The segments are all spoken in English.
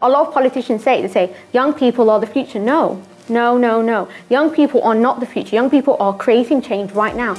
A lot of politicians say, they say, young people are the future. No, no, no, no. Young people are not the future. Young people are creating change right now.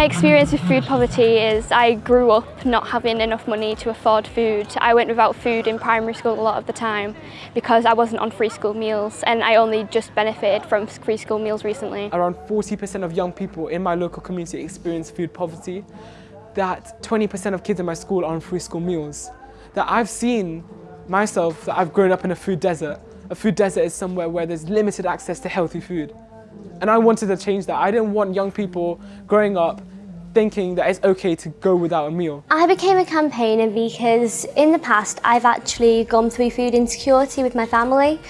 My experience with food poverty is I grew up not having enough money to afford food. I went without food in primary school a lot of the time because I wasn't on free school meals and I only just benefited from free school meals recently. Around 40% of young people in my local community experience food poverty. That 20% of kids in my school are on free school meals. That I've seen myself, that I've grown up in a food desert. A food desert is somewhere where there's limited access to healthy food. And I wanted to change that. I didn't want young people growing up thinking that it's okay to go without a meal. I became a campaigner because in the past I've actually gone through food insecurity with my family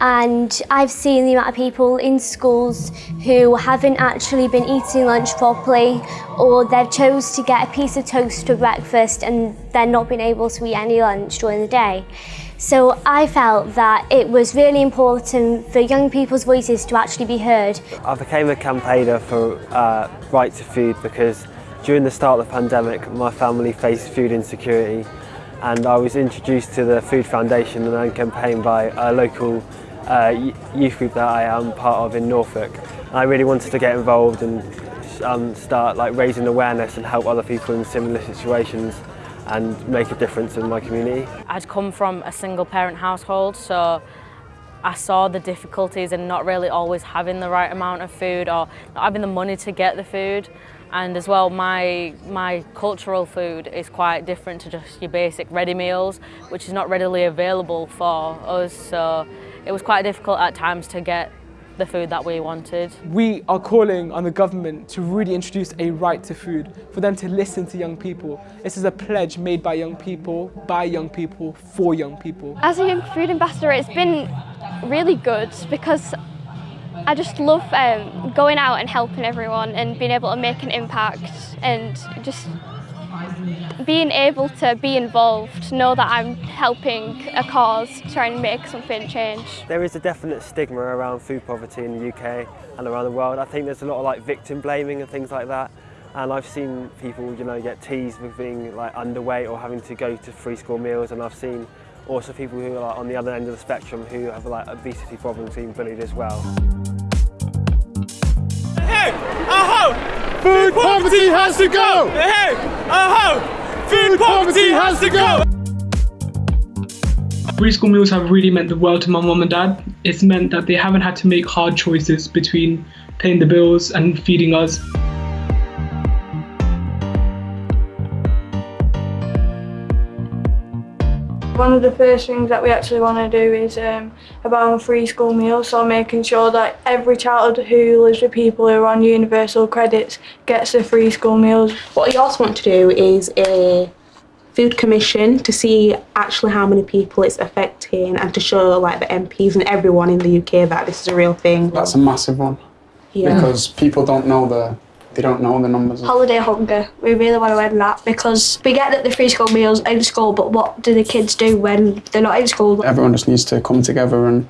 and I've seen the amount of people in schools who haven't actually been eating lunch properly or they've chose to get a piece of toast for breakfast and they're not been able to eat any lunch during the day. So I felt that it was really important for young people's voices to actually be heard. I became a campaigner for uh, Right to Food because during the start of the pandemic my family faced food insecurity and I was introduced to the Food Foundation and then campaigned by a local uh, youth group that I am part of in Norfolk. And I really wanted to get involved and um, start like raising awareness and help other people in similar situations. And make a difference in my community. I'd come from a single parent household so I saw the difficulties in not really always having the right amount of food or not having the money to get the food and as well my my cultural food is quite different to just your basic ready meals which is not readily available for us so it was quite difficult at times to get the food that we wanted. We are calling on the government to really introduce a right to food, for them to listen to young people. This is a pledge made by young people, by young people, for young people. As a young food ambassador, it's been really good because I just love um, going out and helping everyone and being able to make an impact and just being able to be involved, know that I'm helping a cause, trying to make something change. There is a definite stigma around food poverty in the UK and around the world. I think there's a lot of like victim blaming and things like that. And I've seen people, you know, get teased with being like underweight or having to go to free school meals. And I've seen also people who are like, on the other end of the spectrum who have like obesity problems being bullied as well. Food poverty has to go! Hey, uh-huh. Food poverty has to go! Free school meals have really meant the world to my mum and dad. It's meant that they haven't had to make hard choices between paying the bills and feeding us. One of the first things that we actually want to do is um, about free school meals, so making sure that every child who lives with people who are on universal credits gets a free school meals. What we also want to do is a food commission to see actually how many people it's affecting and to show like the MPs and everyone in the UK that this is a real thing. That's a massive one. Yeah. Because people don't know the they don't know the numbers. Holiday hunger. We really want to end that because we get that the free school meals in school, but what do the kids do when they're not in school? Everyone just needs to come together and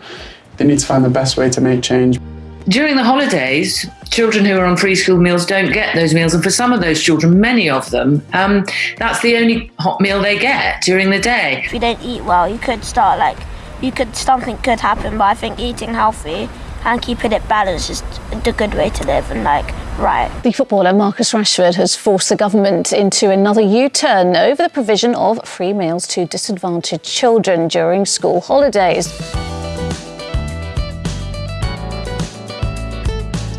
they need to find the best way to make change. During the holidays, children who are on free school meals don't get those meals. And for some of those children, many of them, um, that's the only hot meal they get during the day. If you don't eat well, you could start like, you could, something could happen, but I think eating healthy and keeping it balanced is the good way to live and like right. The footballer Marcus Rashford has forced the government into another U-turn over the provision of free meals to disadvantaged children during school holidays.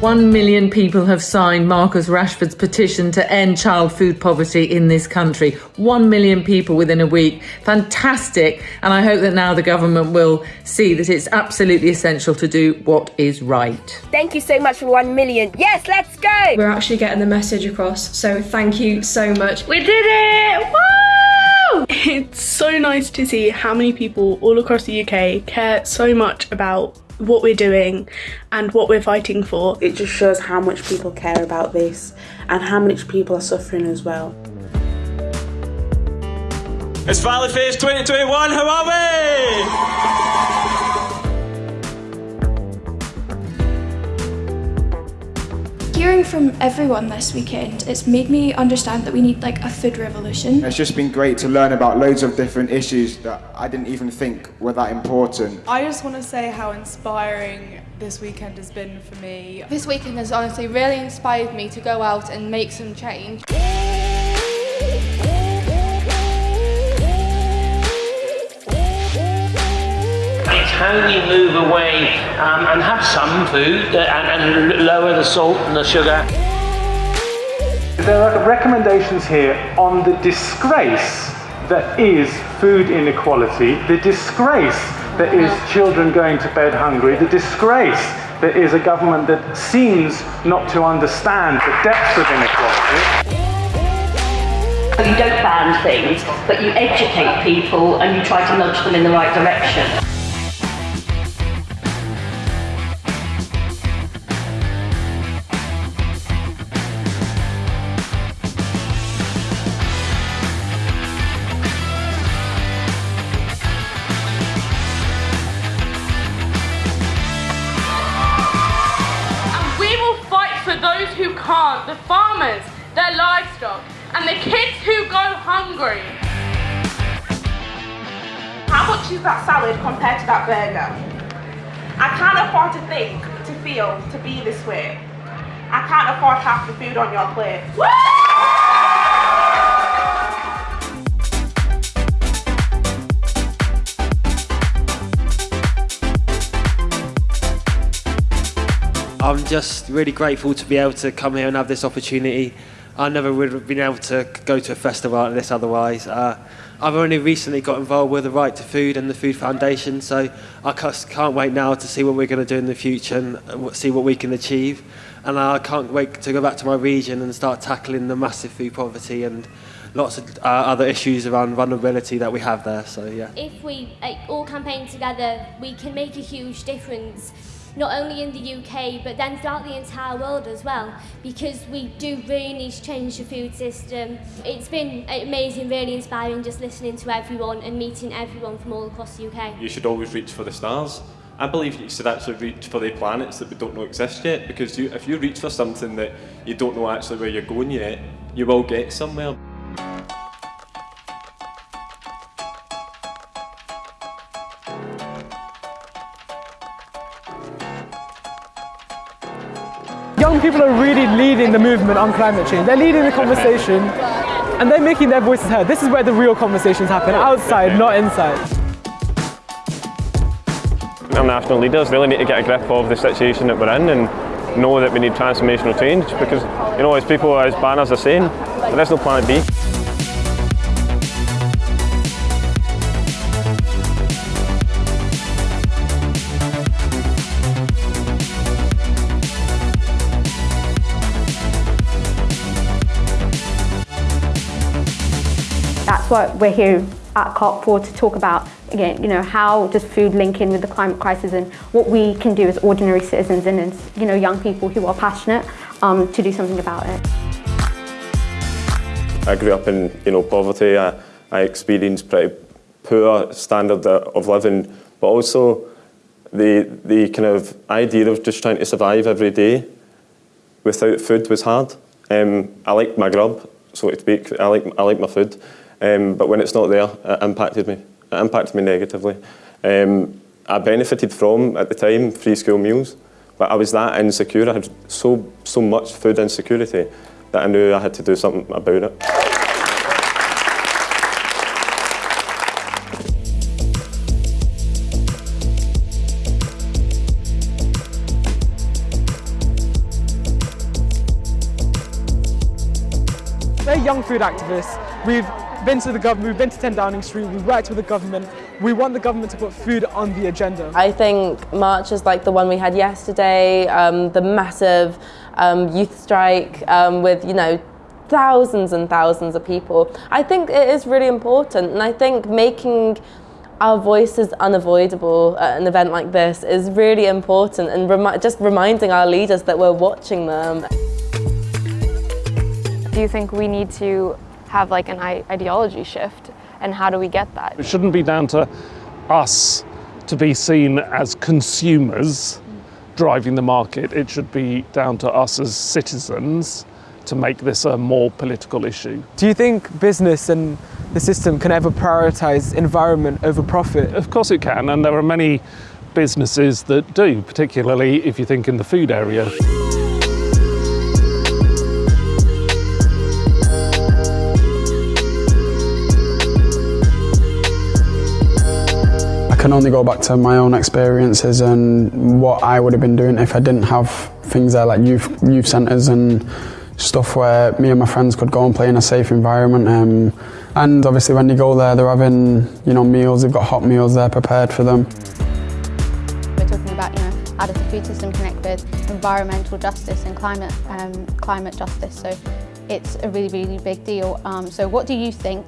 One million people have signed Marcus Rashford's petition to end child food poverty in this country. One million people within a week. Fantastic. And I hope that now the government will see that it's absolutely essential to do what is right. Thank you so much for one million. Yes, let's go! We're actually getting the message across, so thank you so much. We did it! Woo! It's so nice to see how many people all across the UK care so much about what we're doing and what we're fighting for. It just shows how much people care about this and how much people are suffering as well. It's Valley Fest 2021, how are we? Hearing from everyone this weekend, it's made me understand that we need like a food revolution. It's just been great to learn about loads of different issues that I didn't even think were that important. I just want to say how inspiring this weekend has been for me. This weekend has honestly really inspired me to go out and make some change. How we move away um, and have some food uh, and, and lower the salt and the sugar. There are recommendations here on the disgrace that is food inequality, the disgrace that is children going to bed hungry, the disgrace that is a government that seems not to understand the depths of inequality. You don't ban things, but you educate people and you try to nudge them in the right direction. Hungry. How much is that salad compared to that burger? I can't afford to think, to feel, to be this way. I can't afford half the food on your plate. I'm just really grateful to be able to come here and have this opportunity. I never would have been able to go to a festival like this otherwise. Uh, I've only recently got involved with the Right to Food and the Food Foundation, so I can't wait now to see what we're going to do in the future and see what we can achieve. And I can't wait to go back to my region and start tackling the massive food poverty and lots of uh, other issues around vulnerability that we have there. So yeah. If we uh, all campaign together, we can make a huge difference. Not only in the UK, but then throughout the entire world as well, because we do really need to change the food system. It's been amazing, really inspiring just listening to everyone and meeting everyone from all across the UK. You should always reach for the stars. I believe you should actually reach for the planets that we don't know exist yet, because you, if you reach for something that you don't know actually where you're going yet, you will get somewhere. Young people are really leading the movement on climate change. They're leading the conversation and they're making their voices heard. This is where the real conversations happen, outside, not inside. Our national leaders really need to get a grip of the situation that we're in and know that we need transformational change because, you know, as people, as banners are saying, there is no planet B. That's what we're here at COP for to talk about. Again, you know, how does food link in with the climate crisis and what we can do as ordinary citizens and as, you know, young people who are passionate um, to do something about it. I grew up in you know poverty. I, I experienced pretty poor standard of living, but also the the kind of idea of just trying to survive every day without food was hard. Um, I like my grub, so to speak. I like I like my food, um, but when it's not there, it impacted me. It impacted me negatively. Um, I benefited from at the time free school meals, but I was that insecure. I had so so much food insecurity that I knew I had to do something about it. We're young food activists. We've been to the government, we've been to 10 Downing Street, we've worked with the government. We want the government to put food on the agenda. I think marches like the one we had yesterday, um, the massive um, youth strike um, with, you know, thousands and thousands of people. I think it is really important and I think making our voices unavoidable at an event like this is really important and remi just reminding our leaders that we're watching them. Do you think we need to have like an ideology shift and how do we get that? It shouldn't be down to us to be seen as consumers driving the market. It should be down to us as citizens to make this a more political issue. Do you think business and the system can ever prioritise environment over profit? Of course it can, and there are many businesses that do, particularly if you think in the food area. Can only go back to my own experiences and what I would have been doing if I didn't have things there like youth youth centres and stuff where me and my friends could go and play in a safe environment. Um, and obviously when you go there, they're having you know meals. They've got hot meals there prepared for them. We're talking about you know the food system connect with environmental justice and climate um, climate justice. So it's a really really big deal. Um, so what do you think?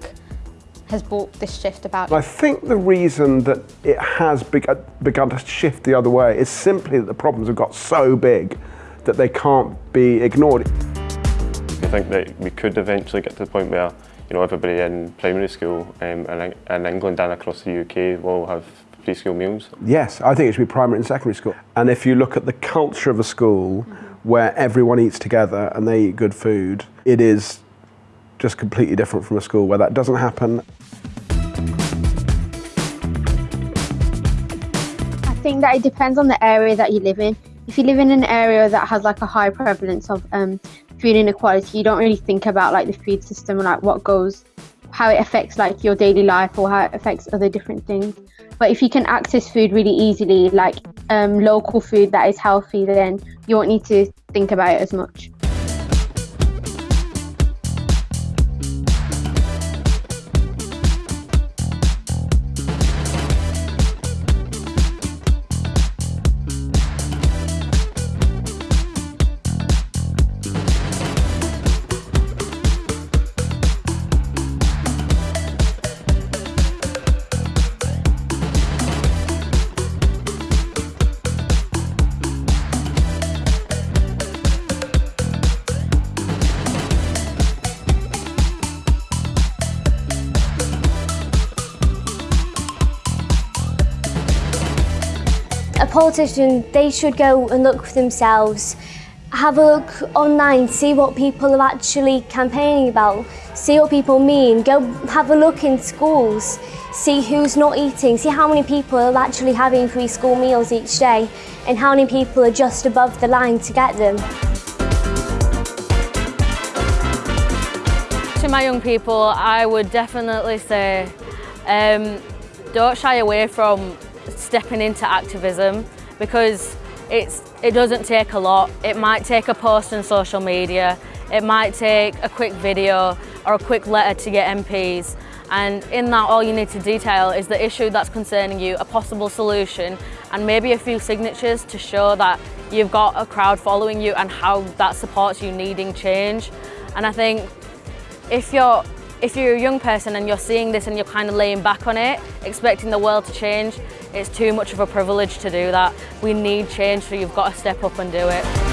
Has brought this shift about? I think the reason that it has begun, begun to shift the other way is simply that the problems have got so big that they can't be ignored. I think that we could eventually get to the point where you know everybody in primary school um, in, in England and across the UK will have free school meals. Yes, I think it should be primary and secondary school. And if you look at the culture of a school mm -hmm. where everyone eats together and they eat good food, it is just completely different from a school where that doesn't happen. I think that it depends on the area that you live in. If you live in an area that has like a high prevalence of um, food inequality, you don't really think about like the food system and like what goes, how it affects like your daily life or how it affects other different things. But if you can access food really easily, like um, local food that is healthy, then you won't need to think about it as much. Politicians, they should go and look for themselves, have a look online, see what people are actually campaigning about, see what people mean, go have a look in schools, see who's not eating, see how many people are actually having free school meals each day and how many people are just above the line to get them. To my young people, I would definitely say um, don't shy away from stepping into activism because it's, it doesn't take a lot. It might take a post on social media, it might take a quick video or a quick letter to get MPs and in that all you need to detail is the issue that's concerning you, a possible solution and maybe a few signatures to show that you've got a crowd following you and how that supports you needing change. And I think if you're If you're a young person and you're seeing this and you're kind of laying back on it, expecting the world to change, it's too much of a privilege to do that. We need change, so you've got to step up and do it.